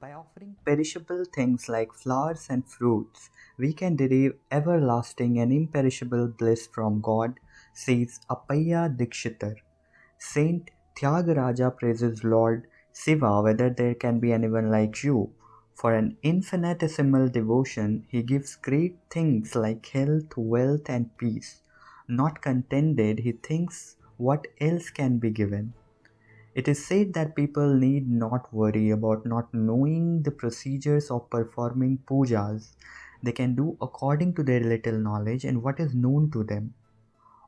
By offering perishable things like flowers and fruits, we can derive everlasting and imperishable bliss from God, says Appaya Dikshitar. Saint Tyagaraja praises Lord Shiva whether there can be anyone like you. For an infinitesimal devotion, he gives great things like health, wealth, and peace. Not contented, he thinks what else can be given. It is said that people need not worry about not knowing the procedures of performing pujas. They can do according to their little knowledge and what is known to them.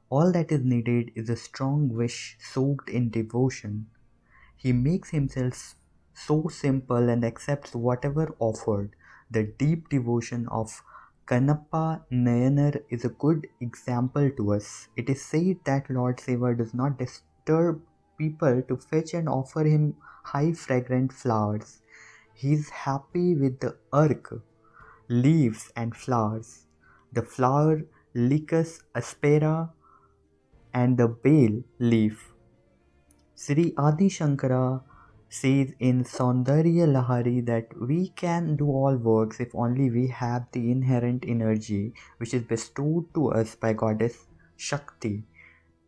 All that is needed is a strong wish soaked in devotion. He makes himself so simple and accepts whatever offered. The deep devotion of Kanappa Nayanar is a good example to us. It is said that Lord Shiva does not disturb people to fetch and offer him high fragrant flowers. He is happy with the ark, leaves and flowers, the flower Leucas aspera and the bael leaf. Sri Adi Shankara says in Saundarya Lahari that we can do all works if only we have the inherent energy which is bestowed to us by goddess Shakti.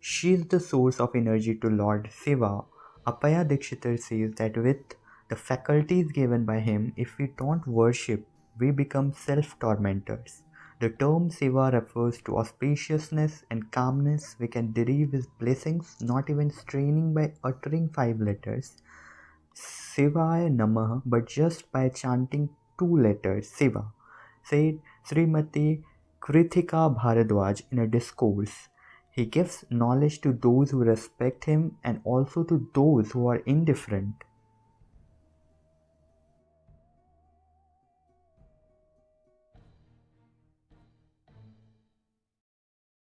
She is the source of energy to Lord Shiva. Appaya Dikshitar says that with the faculties given by him, if we don't worship, we become self-tormentors. The term Shiva refers to auspiciousness and calmness. We can derive his blessings not even straining by uttering five letters. Shivaya Namah, but just by chanting two letters, Shiva, said Srimati Krithika Bharadwaj in a discourse. He gives knowledge to those who respect him and also to those who are indifferent.